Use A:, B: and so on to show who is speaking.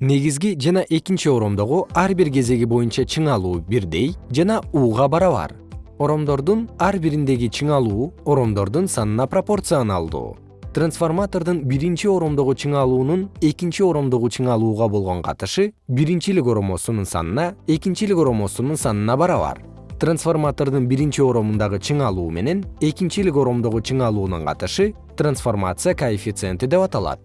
A: негизги жана экинчи оромдогу ар бир кезеги боюнча чыңалуу бирдей жана уга барабар оромдордун ар бириндеги чыңалуу оромдордун санына пропорционалдуу. Трансформатордун биринчи оромдогу чыңалуунун экинчи оромдогу чыңалууга болгон катышы биринчилик оромосунун санына экинчилик оромосунун санына барабар трансформатордун биринчи оромундагы чыңалуу менен экинчилик оромдогу чыңалуунун катышы трансформация коэффициенти деп аталат.